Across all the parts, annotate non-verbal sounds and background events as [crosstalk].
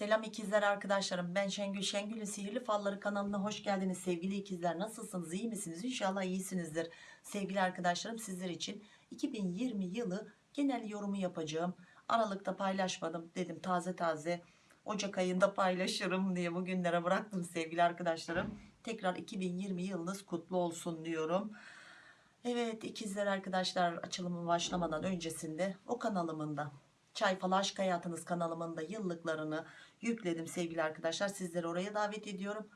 Selam ikizler arkadaşlarım. Ben Şengül. Şengül'ün Sihirli Falları kanalına hoş geldiniz. Sevgili ikizler nasılsınız? İyi misiniz? İnşallah iyisinizdir. Sevgili arkadaşlarım sizler için 2020 yılı genel yorumu yapacağım. Aralıkta paylaşmadım. Dedim taze taze Ocak ayında paylaşırım diye bugünlere bıraktım sevgili arkadaşlarım. Tekrar 2020 yılınız kutlu olsun diyorum. Evet ikizler arkadaşlar açılımı başlamadan öncesinde o kanalımın da Çay Fal Aşk Hayatınız kanalımın yıllıklarını yükledim sevgili arkadaşlar. Sizleri oraya davet ediyorum.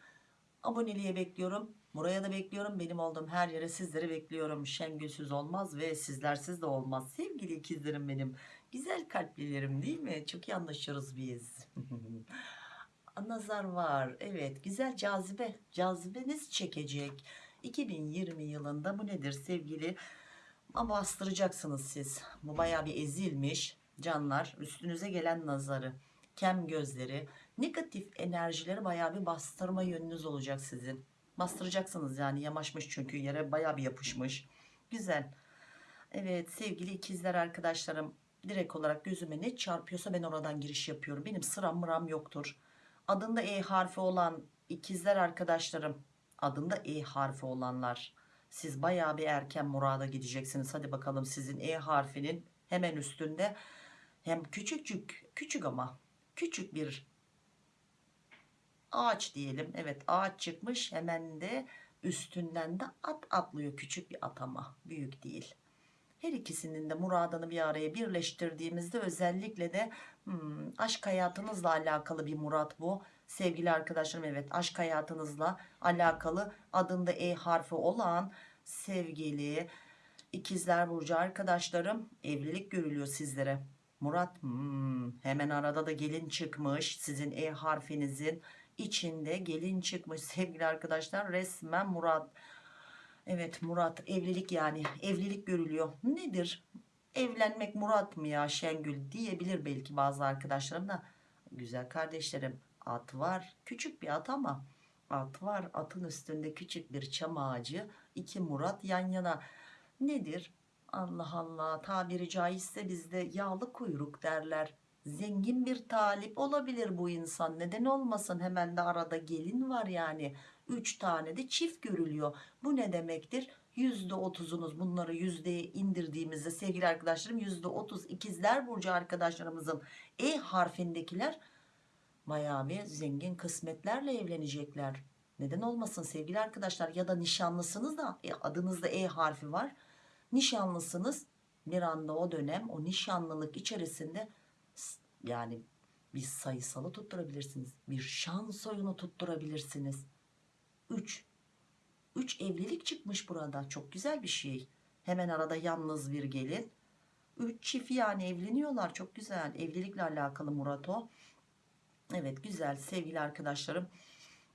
Aboneliğe bekliyorum. Buraya da bekliyorum. Benim olduğum her yere sizleri bekliyorum. Şengülsüz olmaz ve sizlersiz de olmaz. Sevgili ikizlerim benim. Güzel kalplilerim değil mi? Çok iyi anlaşıyoruz biz. [laughs] Nazar var. Evet güzel cazibe. Cazibeniz çekecek. 2020 yılında bu nedir sevgili? Ama bastıracaksınız siz. Bu baya bir ezilmiş canlar. Üstünüze gelen nazarı, kem gözleri, negatif enerjileri baya bir bastırma yönünüz olacak sizin. Bastıracaksınız yani yamaşmış çünkü yere baya bir yapışmış. Güzel. Evet sevgili ikizler arkadaşlarım direkt olarak gözüme ne çarpıyorsa ben oradan giriş yapıyorum. Benim sıram mıram yoktur. Adında E harfi olan ikizler arkadaşlarım adında E harfi olanlar siz bayağı bir erken murada gideceksiniz. Hadi bakalım sizin E harfinin hemen üstünde hem küçücük küçük ama küçük bir ağaç diyelim. Evet ağaç çıkmış hemen de üstünden de at atlıyor küçük bir at ama büyük değil. Her ikisinin de muradını bir araya birleştirdiğimizde özellikle de hmm, aşk hayatınızla alakalı bir murat bu. Sevgili arkadaşlarım evet aşk hayatınızla alakalı adında E harfi olan sevgili ikizler burcu arkadaşlarım evlilik görülüyor sizlere. Murat hmm, hemen arada da gelin çıkmış. Sizin E harfinizin içinde gelin çıkmış. Sevgili arkadaşlar resmen Murat. Evet Murat evlilik yani evlilik görülüyor. Nedir? Evlenmek Murat mı ya Şengül diyebilir belki bazı arkadaşlarım da. Güzel kardeşlerim at var. Küçük bir at ama at var. Atın üstünde küçük bir çam ağacı iki Murat yan yana. Nedir Allah Allah tabiri caizse bizde yağlı kuyruk derler. Zengin bir talip olabilir bu insan neden olmasın? Hemen de arada gelin var yani. 3 tane de çift görülüyor. Bu ne demektir? %30'unuz bunları yüzdeye indirdiğimizde sevgili arkadaşlarım %30 ikizler burcu arkadaşlarımızın E harfindekiler bir zengin kısmetlerle evlenecekler. Neden olmasın sevgili arkadaşlar? Ya da nişanlısınız da e, adınızda E harfi var nişanlısınız. Bir anda o dönem o nişanlılık içerisinde yani bir sayısalı tutturabilirsiniz. Bir şans oyunu tutturabilirsiniz. 3 3 evlilik çıkmış burada. Çok güzel bir şey. Hemen arada yalnız bir gelin. 3 çift yani evleniyorlar. Çok güzel. Evlilikle alakalı Murat o. Evet güzel. Sevgili arkadaşlarım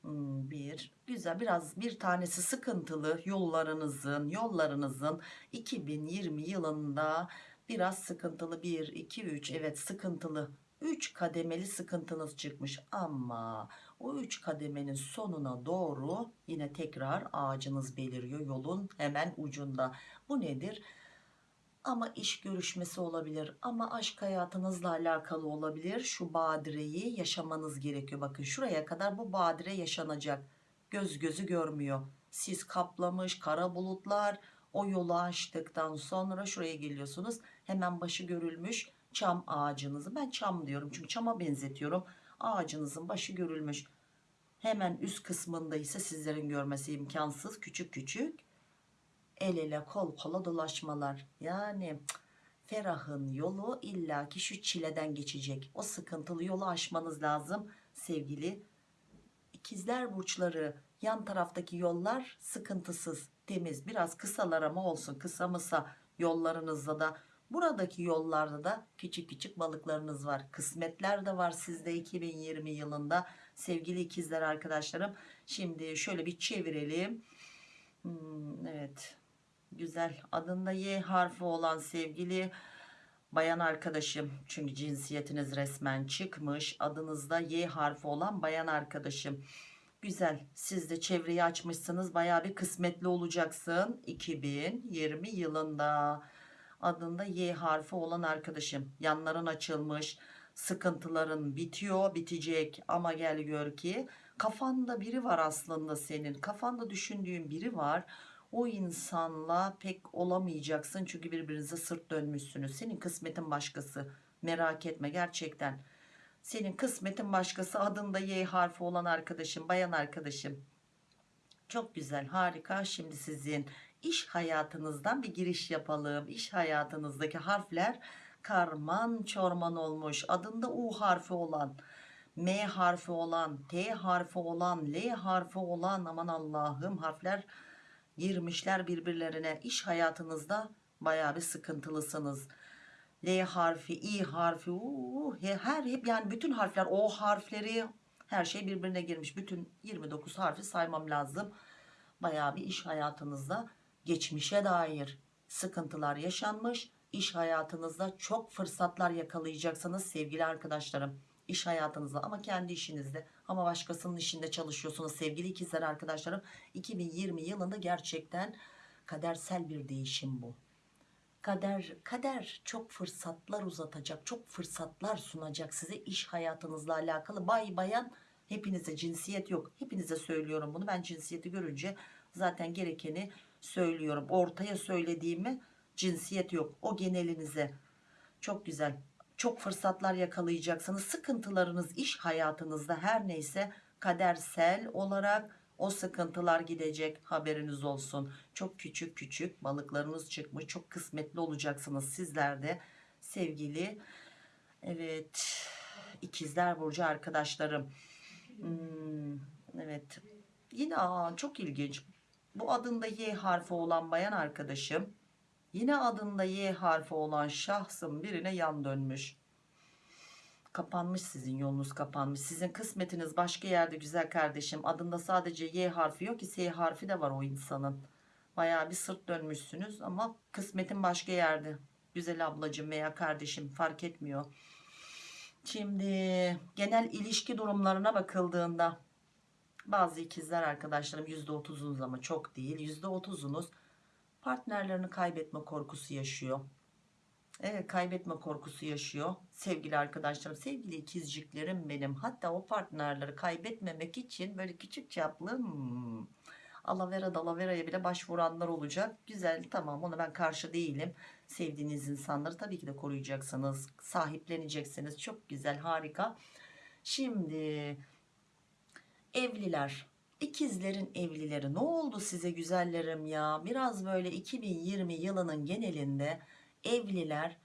bir. Güzel. Biraz bir tanesi sıkıntılı yollarınızın yollarınızın 2020 yılında biraz sıkıntılı. 1 2 3 evet sıkıntılı. 3 kademeli sıkıntınız çıkmış ama o 3 kademenin sonuna doğru yine tekrar ağacınız beliriyor yolun hemen ucunda. Bu nedir ama iş görüşmesi olabilir ama aşk hayatınızla alakalı olabilir. Şu badireyi yaşamanız gerekiyor. Bakın şuraya kadar bu badire yaşanacak. Göz gözü görmüyor. Siz kaplamış kara bulutlar o yolu açtıktan sonra şuraya geliyorsunuz. Hemen başı görülmüş çam ağacınızı. Ben çam diyorum çünkü çama benzetiyorum. Ağacınızın başı görülmüş. Hemen üst kısmında ise sizlerin görmesi imkansız. Küçük küçük el ele kol kola dolaşmalar. Yani ferahın yolu illaki şu çileden geçecek. O sıkıntılı yolu aşmanız lazım sevgili ikizler burçları. Yan taraftaki yollar sıkıntısız temiz. Biraz kısalar ama olsun kısa mısa yollarınızda da. Buradaki yollarda da küçük küçük balıklarınız var. Kısmetler de var sizde 2020 yılında. Sevgili ikizler arkadaşlarım şimdi şöyle bir çevirelim. Hmm, evet güzel. Adında Y harfi olan sevgili bayan arkadaşım. Çünkü cinsiyetiniz resmen çıkmış. Adınızda Y harfi olan bayan arkadaşım. Güzel. Siz de çevreyi açmışsınız. Baya bir kısmetli olacaksın 2020 yılında. Adında Y harfi olan arkadaşım. Yanların açılmış. Sıkıntıların bitiyor bitecek. Ama gel gör ki kafanda biri var aslında senin. Kafanda düşündüğün biri var o insanla pek olamayacaksın çünkü birbirinize sırt dönmüşsünüz. Senin kısmetin başkası. Merak etme gerçekten. Senin kısmetin başkası adında Y harfi olan arkadaşım bayan arkadaşım. Çok güzel harika. Şimdi sizin iş hayatınızdan bir giriş yapalım. İş hayatınızdaki harfler karman çorman olmuş. Adında U harfi olan M harfi olan T harfi olan L harfi olan aman Allah'ım harfler girmişler birbirlerine. İş hayatınızda baya bir sıkıntılısınız. L harfi I harfi uu, her hep yani bütün harfler O harfleri her şey birbirine girmiş. Bütün 29 harfi saymam lazım. Baya bir iş hayatınızda geçmişe dair sıkıntılar yaşanmış. İş hayatınızda çok fırsatlar yakalayacaksınız sevgili arkadaşlarım iş hayatınızda ama kendi işinizde ama başkasının işinde çalışıyorsunuz. Sevgili ikizler arkadaşlarım 2020 yılında gerçekten kadersel bir değişim bu. Kader kader çok fırsatlar uzatacak çok fırsatlar sunacak size iş hayatınızla alakalı. Bay bayan hepinize cinsiyet yok. Hepinize söylüyorum bunu. Ben cinsiyeti görünce zaten gerekeni söylüyorum. Ortaya söylediğimi cinsiyet yok. O genelinize. Çok güzel çok fırsatlar yakalayacaksınız. Sıkıntılarınız iş hayatınızda her neyse kadersel olarak o sıkıntılar gidecek. Haberiniz olsun. Çok küçük küçük balıklarınız çıkmış. Çok kısmetli olacaksınız sizler de. Sevgili evet ikizler burcu arkadaşlarım. Hmm, evet. Yine aa, çok ilginç. Bu adında Y harfi olan bayan arkadaşım yine adında Y harfi olan şahsın birine yan dönmüş. Kapanmış sizin yolunuz kapanmış. Sizin kısmetiniz başka yerde güzel kardeşim. Adında sadece Y harfi yok ki S harfi de var o insanın. Baya bir sırt dönmüşsünüz ama kısmetin başka yerde. Güzel ablacım veya kardeşim fark etmiyor. Şimdi genel ilişki durumlarına bakıldığında bazı ikizler arkadaşlarım %30'unuz ama çok değil. %30'unuz partnerlerini kaybetme korkusu yaşıyor. Evet kaybetme korkusu yaşıyor. Sevgili arkadaşlarım sevgili ikizciklerim benim. Hatta o partnerleri kaybetmemek için böyle küçük çaplı hmm, alavera dalaveraya bile başvuranlar olacak. Güzel tamam ona ben karşı değilim. Sevdiğiniz insanları tabii ki de koruyacaksınız sahipleneceksiniz. Çok güzel harika. Şimdi evliler ikizlerin evlileri ne oldu size güzellerim ya biraz böyle 2020 yılının genelinde evliler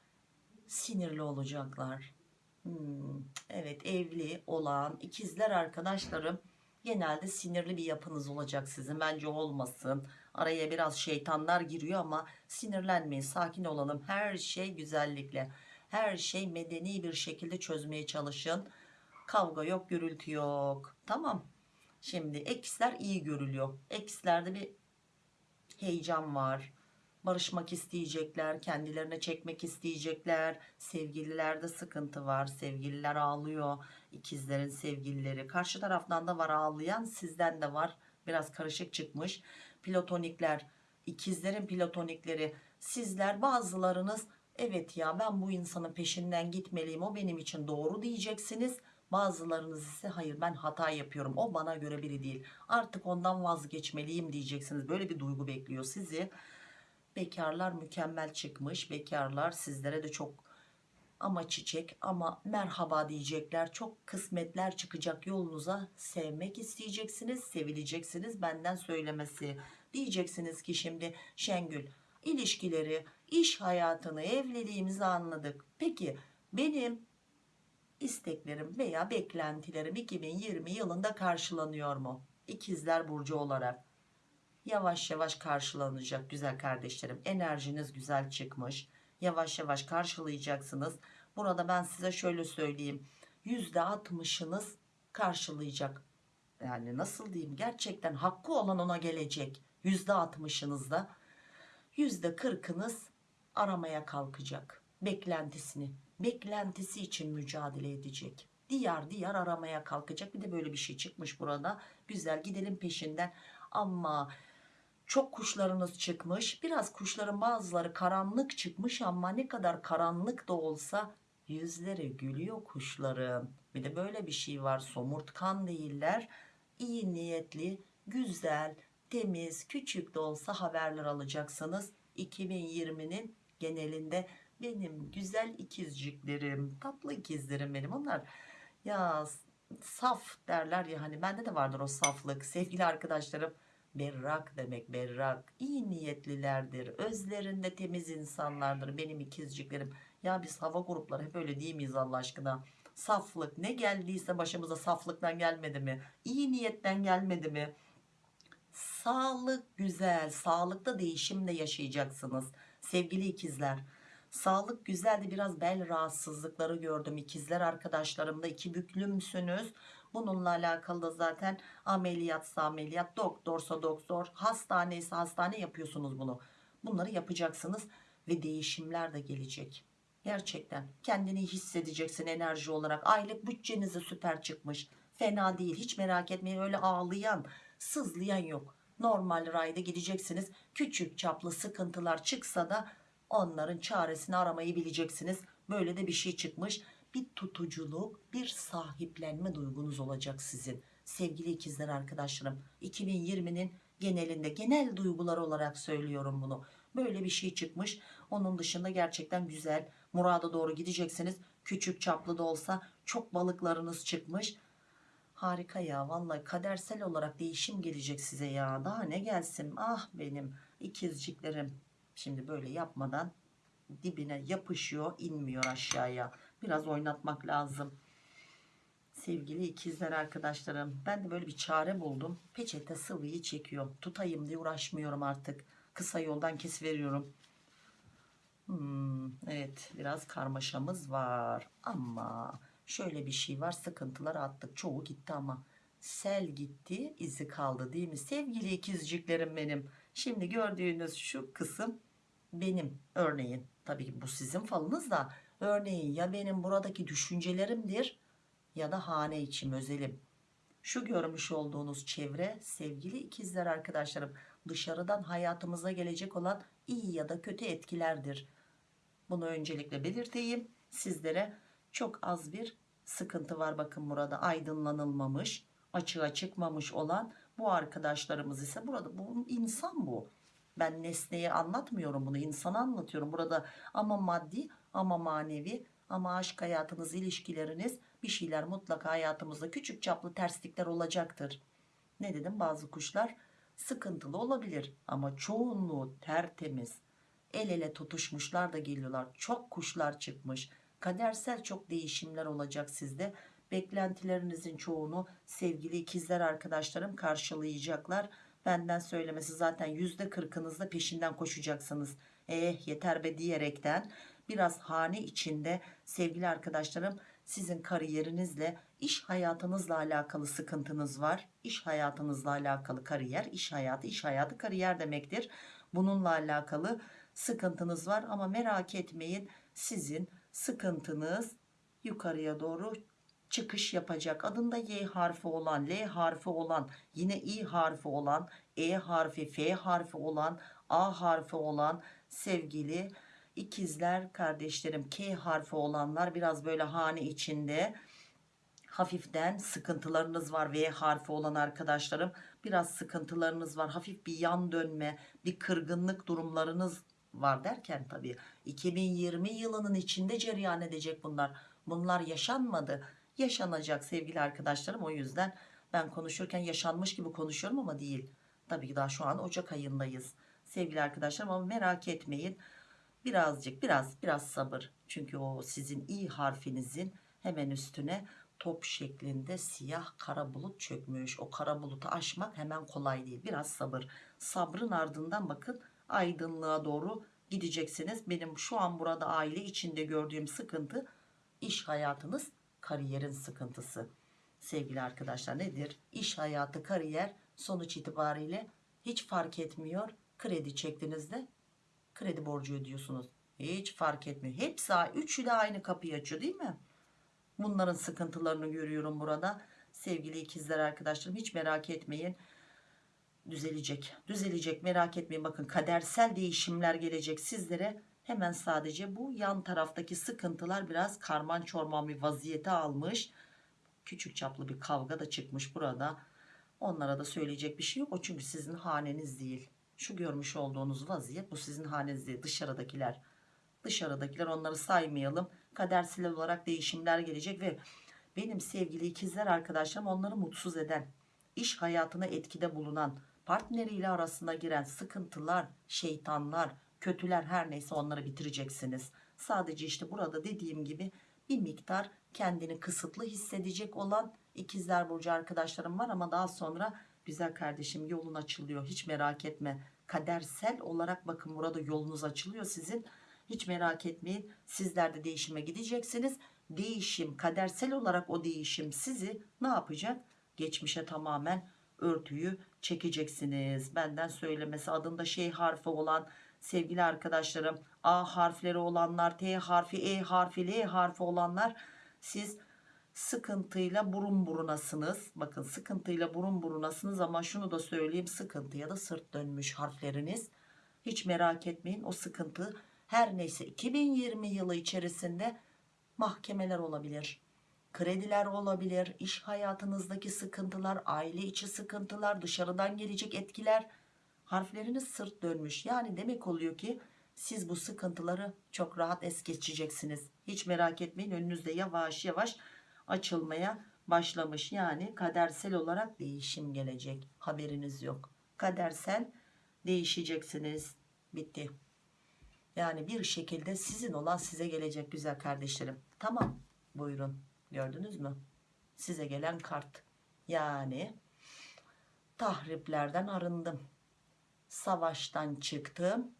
sinirli olacaklar. Hmm, evet evli olan ikizler arkadaşlarım genelde sinirli bir yapınız olacak sizin. Bence olmasın. Araya biraz şeytanlar giriyor ama sinirlenmeyin. Sakin olalım. Her şey güzellikle. Her şey medeni bir şekilde çözmeye çalışın. Kavga yok, gürültü yok. Tamam. Şimdi eksler iyi görülüyor. Ekslerde bir heyecan var. Barışmak isteyecekler kendilerine çekmek isteyecekler. Sevgililerde sıkıntı var sevgililer ağlıyor. İkizlerin sevgilileri. Karşı taraftan da var ağlayan sizden de var. Biraz karışık çıkmış. Platonikler ikizlerin platonikleri. Sizler bazılarınız evet ya ben bu insanın peşinden gitmeliyim o benim için doğru diyeceksiniz bazılarınız ise hayır ben hata yapıyorum o bana göre biri değil. Artık ondan vazgeçmeliyim diyeceksiniz. Böyle bir duygu bekliyor sizi. Bekarlar mükemmel çıkmış. Bekarlar sizlere de çok ama çiçek ama merhaba diyecekler çok kısmetler çıkacak yolunuza sevmek isteyeceksiniz sevileceksiniz benden söylemesi diyeceksiniz ki şimdi Şengül ilişkileri iş hayatını evliliğimizi anladık. Peki benim isteklerim veya beklentilerim 2020 yılında karşılanıyor mu? İkizler burcu olarak. Yavaş yavaş karşılanacak güzel kardeşlerim. Enerjiniz güzel çıkmış. Yavaş yavaş karşılayacaksınız. Burada ben size şöyle söyleyeyim. Yüzde altmışınız karşılayacak. Yani nasıl diyeyim? Gerçekten hakkı olan ona gelecek. Yüzde altmışınızda yüzde kırkınız aramaya kalkacak. Beklentisini beklentisi için mücadele edecek. Diyar diyar aramaya kalkacak. Bir de böyle bir şey çıkmış burada. Güzel gidelim peşinden. Ama çok kuşlarınız çıkmış. Biraz kuşların bazıları karanlık çıkmış ama ne kadar karanlık da olsa yüzleri gülüyor kuşların. Bir de böyle bir şey var. Somurtkan değiller. İyi niyetli güzel temiz küçük de olsa haberler alacaksınız. 2020'nin genelinde benim güzel ikizciklerim tatlı ikizlerim benim. Onlar ya saf derler ya hani bende de vardır o saflık. Sevgili arkadaşlarım berrak demek berrak. İyi niyetlilerdir özlerinde temiz insanlardır benim ikizciklerim. Ya biz hava grupları hep öyle değil miyiz Allah aşkına? Saflık ne geldiyse başımıza saflıktan gelmedi mi? İyi niyetten gelmedi mi? Sağlık güzel sağlıkta değişimle yaşayacaksınız sevgili ikizler sağlık güzeldi. Biraz bel rahatsızlıkları gördüm. İkizler arkadaşlarımda iki büklümsünüz. Bununla alakalı da zaten ameliyatsa ameliyat doktorsa doktor hastaneyse hastane yapıyorsunuz bunu. Bunları yapacaksınız ve değişimler de gelecek. Gerçekten kendini hissedeceksin enerji olarak. Aylık bütçenize süper çıkmış. Fena değil. Hiç merak etmeyin. Öyle ağlayan sızlayan yok. Normal rayda gideceksiniz. Küçük çaplı sıkıntılar çıksa da onların çaresini aramayı bileceksiniz. Böyle de bir şey çıkmış. Bir tutuculuk bir sahiplenme duygunuz olacak sizin. Sevgili ikizler arkadaşlarım 2020'nin genelinde genel duygular olarak söylüyorum bunu. Böyle bir şey çıkmış. Onun dışında gerçekten güzel murada doğru gideceksiniz. Küçük çaplı da olsa çok balıklarınız çıkmış. Harika ya vallahi kadersel olarak değişim gelecek size ya. Daha ne gelsin? Ah benim ikizciklerim şimdi böyle yapmadan dibine yapışıyor inmiyor aşağıya. Biraz oynatmak lazım. Sevgili ikizler arkadaşlarım ben de böyle bir çare buldum. Peçete sıvıyı çekiyorum. Tutayım diye uğraşmıyorum artık. Kısa yoldan kesiveriyorum hmm, evet biraz karmaşamız var. Ama şöyle bir şey var sıkıntılar attık. Çoğu gitti ama sel gitti izi kaldı değil mi? Sevgili ikizciklerim benim şimdi gördüğünüz şu kısım benim örneğin. Tabii ki bu sizin falınız da örneğin ya benim buradaki düşüncelerimdir ya da hane içim özelim. Şu görmüş olduğunuz çevre sevgili ikizler arkadaşlarım dışarıdan hayatımıza gelecek olan iyi ya da kötü etkilerdir. Bunu öncelikle belirteyim. Sizlere çok az bir sıkıntı var. Bakın burada aydınlanılmamış açığa çıkmamış olan bu arkadaşlarımız ise burada bu insan bu. Ben nesneyi anlatmıyorum bunu insana anlatıyorum burada. Ama maddi ama manevi ama aşk hayatınız ilişkileriniz bir şeyler mutlaka hayatımızda küçük çaplı terslikler olacaktır. Ne dedim? Bazı kuşlar sıkıntılı olabilir ama çoğunluğu tertemiz. El ele tutuşmuşlar da geliyorlar. Çok kuşlar çıkmış. Kadersel çok değişimler olacak sizde beklentilerinizin çoğunu sevgili ikizler arkadaşlarım karşılayacaklar. Benden söylemesi zaten yüzde kırkınızda peşinden koşacaksınız. Eh yeter be diyerekten biraz hane içinde sevgili arkadaşlarım sizin kariyerinizle iş hayatınızla alakalı sıkıntınız var. İş hayatınızla alakalı kariyer iş hayatı iş hayatı kariyer demektir. Bununla alakalı sıkıntınız var ama merak etmeyin sizin sıkıntınız yukarıya doğru çıkış yapacak. Adında Y harfi olan L harfi olan yine İ harfi olan E harfi F harfi olan A harfi olan sevgili ikizler kardeşlerim K harfi olanlar biraz böyle hane içinde hafiften sıkıntılarınız var. V harfi olan arkadaşlarım biraz sıkıntılarınız var. Hafif bir yan dönme bir kırgınlık durumlarınız var derken tabii 2020 yılının içinde cereyan edecek bunlar. Bunlar yaşanmadı yaşanacak sevgili arkadaşlarım. O yüzden ben konuşurken yaşanmış gibi konuşuyorum ama değil. Tabii ki daha şu an Ocak ayındayız sevgili arkadaşlarım ama merak etmeyin. Birazcık biraz biraz sabır. Çünkü o sizin i harfinizin hemen üstüne top şeklinde siyah kara bulut çökmüş. O kara bulutu aşmak hemen kolay değil. Biraz sabır. Sabrın ardından bakın aydınlığa doğru gideceksiniz. Benim şu an burada aile içinde gördüğüm sıkıntı iş hayatınız kariyerin sıkıntısı. Sevgili arkadaşlar nedir? İş hayatı kariyer sonuç itibariyle hiç fark etmiyor. Kredi çektiğinizde kredi borcu ödüyorsunuz. Hiç fark etmiyor. Hepsi üçü de aynı kapıyı açıyor değil mi? Bunların sıkıntılarını görüyorum burada. Sevgili ikizler arkadaşlarım hiç merak etmeyin. Düzelecek. Düzelecek merak etmeyin. Bakın kadersel değişimler gelecek sizlere Hemen sadece bu yan taraftaki sıkıntılar biraz karman çorman bir vaziyete almış. Küçük çaplı bir kavga da çıkmış burada. Onlara da söyleyecek bir şey yok. O çünkü sizin haneniz değil. Şu görmüş olduğunuz vaziyet bu sizin haneniz değil. Dışarıdakiler. Dışarıdakiler onları saymayalım. Kadersel olarak değişimler gelecek ve benim sevgili ikizler arkadaşlarım onları mutsuz eden, iş hayatına etkide bulunan, partneriyle arasına giren sıkıntılar, şeytanlar, kötüler her neyse onları bitireceksiniz. Sadece işte burada dediğim gibi bir miktar kendini kısıtlı hissedecek olan ikizler burcu arkadaşlarım var ama daha sonra güzel kardeşim yolun açılıyor. Hiç merak etme. Kadersel olarak bakın burada yolunuz açılıyor sizin. Hiç merak etmeyin. Sizler de değişime gideceksiniz. Değişim kadersel olarak o değişim sizi ne yapacak? Geçmişe tamamen örtüyü çekeceksiniz. Benden söylemesi adında şey harfi olan sevgili arkadaşlarım. A harfleri olanlar T harfi E harfi L harfi olanlar siz sıkıntıyla burun burunasınız. Bakın sıkıntıyla burun burunasınız ama şunu da söyleyeyim sıkıntıya da sırt dönmüş harfleriniz. Hiç merak etmeyin o sıkıntı her neyse 2020 yılı içerisinde mahkemeler olabilir krediler olabilir iş hayatınızdaki sıkıntılar aile içi sıkıntılar dışarıdan gelecek etkiler harfleriniz sırt dönmüş. Yani demek oluyor ki siz bu sıkıntıları çok rahat es geçeceksiniz. Hiç merak etmeyin önünüzde yavaş yavaş açılmaya başlamış. Yani kadersel olarak değişim gelecek. Haberiniz yok. Kadersel değişeceksiniz. Bitti. Yani bir şekilde sizin olan size gelecek güzel kardeşlerim. Tamam buyurun. Gördünüz mü? Size gelen kart. Yani tahriplerden arındım savaştan çıktım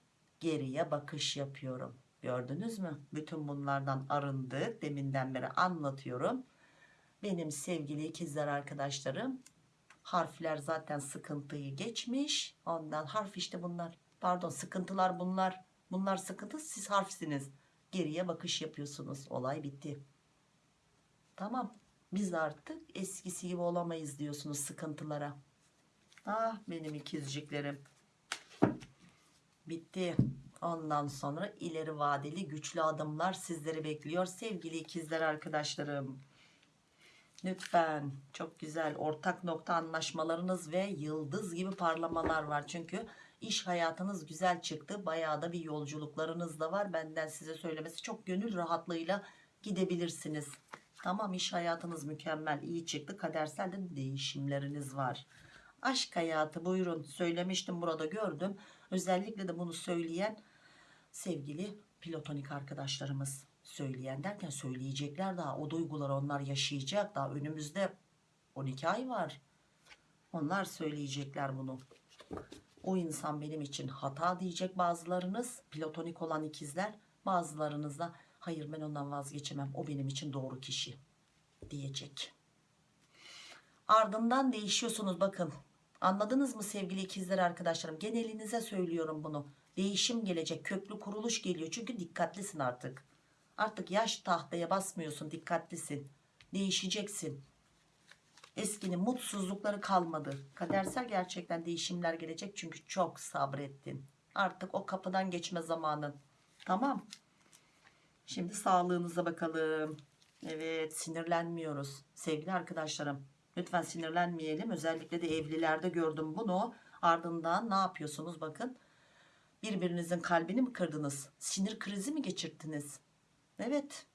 geriye bakış yapıyorum. Gördünüz mü? Bütün bunlardan arındık deminden beri anlatıyorum. Benim sevgili ikizler arkadaşlarım harfler zaten sıkıntıyı geçmiş. Ondan harf işte bunlar. Pardon sıkıntılar bunlar. Bunlar sıkıntı siz harfsiniz. Geriye bakış yapıyorsunuz. Olay bitti. Tamam biz artık eskisi gibi olamayız diyorsunuz sıkıntılara. Ah benim ikizciklerim bitti. Ondan sonra ileri vadeli güçlü adımlar sizleri bekliyor sevgili ikizler arkadaşlarım. Lütfen çok güzel ortak nokta anlaşmalarınız ve yıldız gibi parlamalar var. Çünkü iş hayatınız güzel çıktı. Bayağı da bir yolculuklarınız da var. Benden size söylemesi çok gönül rahatlığıyla gidebilirsiniz. Tamam iş hayatınız mükemmel iyi çıktı. Kadersel de değişimleriniz var aşk hayatı buyurun söylemiştim burada gördüm. Özellikle de bunu söyleyen sevgili platonik arkadaşlarımız söyleyen derken söyleyecekler daha o duyguları onlar yaşayacak daha önümüzde 12 ay var. Onlar söyleyecekler bunu. O insan benim için hata diyecek bazılarınız platonik olan ikizler bazılarınız da hayır ben ondan vazgeçemem o benim için doğru kişi. diyecek. Ardından değişiyorsunuz bakın anladınız mı sevgili ikizler arkadaşlarım? Genelinize söylüyorum bunu. Değişim gelecek köklü kuruluş geliyor. Çünkü dikkatlisin artık. Artık yaş tahtaya basmıyorsun dikkatlisin. Değişeceksin. Eskinin mutsuzlukları kalmadı. Kadersel gerçekten değişimler gelecek çünkü çok sabrettin. Artık o kapıdan geçme zamanın tamam. Şimdi sağlığınıza bakalım. Evet sinirlenmiyoruz. Sevgili arkadaşlarım lütfen sinirlenmeyelim. Özellikle de evlilerde gördüm bunu. Ardından ne yapıyorsunuz? Bakın. Birbirinizin kalbini mi kırdınız? Sinir krizi mi geçirttiniz? Evet.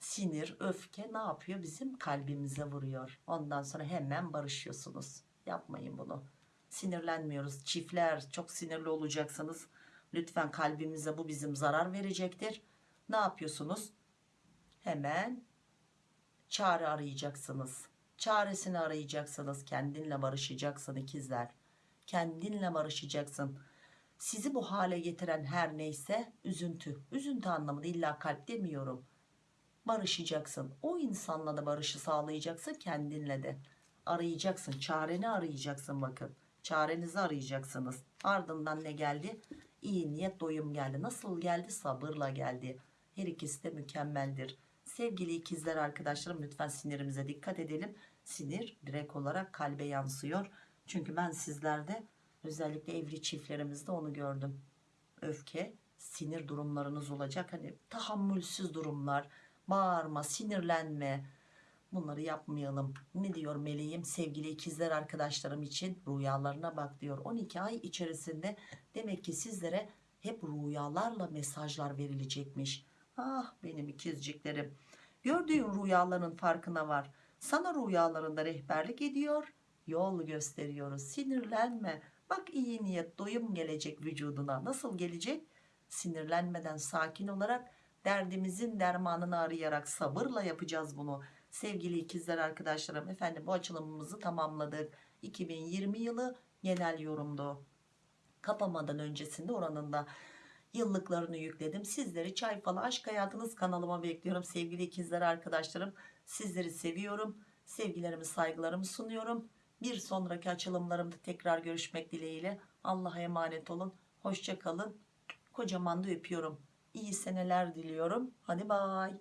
Sinir öfke ne yapıyor? Bizim kalbimize vuruyor. Ondan sonra hemen barışıyorsunuz. Yapmayın bunu. Sinirlenmiyoruz. Çiftler çok sinirli olacaksınız. Lütfen kalbimize bu bizim zarar verecektir. Ne yapıyorsunuz? Hemen çare arayacaksınız çaresini arayacaksınız kendinle barışacaksın ikizler. Kendinle barışacaksın. Sizi bu hale getiren her neyse üzüntü. Üzüntü anlamında illa kalp demiyorum. Barışacaksın. O insanla da barışı sağlayacaksın kendinle de. Arayacaksın. Çareni arayacaksın bakın. Çarenizi arayacaksınız. Ardından ne geldi? İyi niyet doyum geldi. Nasıl geldi? Sabırla geldi. Her ikisi de mükemmeldir sevgili ikizler arkadaşlarım lütfen sinirimize dikkat edelim sinir direkt olarak kalbe yansıyor çünkü ben sizlerde özellikle evli çiftlerimizde onu gördüm öfke sinir durumlarınız olacak. Hani tahammülsüz durumlar, bağırma, sinirlenme. Bunları yapmayalım. Ne diyor meleğim sevgili ikizler arkadaşlarım için rüyalarına bak diyor. 12 ay içerisinde demek ki sizlere hep rüyalarla mesajlar verilecekmiş. Ah benim ikizciklerim. Gördüğün rüyaların farkına var. Sana rüyalarında rehberlik ediyor. Yol gösteriyoruz. Sinirlenme. Bak iyi niyet doyum gelecek vücuduna. Nasıl gelecek? Sinirlenmeden sakin olarak derdimizin dermanını arayarak sabırla yapacağız bunu. Sevgili ikizler arkadaşlarım efendim bu açılımımızı tamamladık. 2020 yılı genel yorumdu. Kapamadan öncesinde oranında yıllıklarını yükledim. Sizleri Çay Falı Aşk Hayatınız kanalıma bekliyorum. Sevgili ikizler arkadaşlarım sizleri seviyorum. Sevgilerimi saygılarımı sunuyorum. Bir sonraki açılımlarımda tekrar görüşmek dileğiyle. Allah'a emanet olun. Hoşça kalın. Kocaman da öpüyorum. İyi seneler diliyorum. Hadi bay.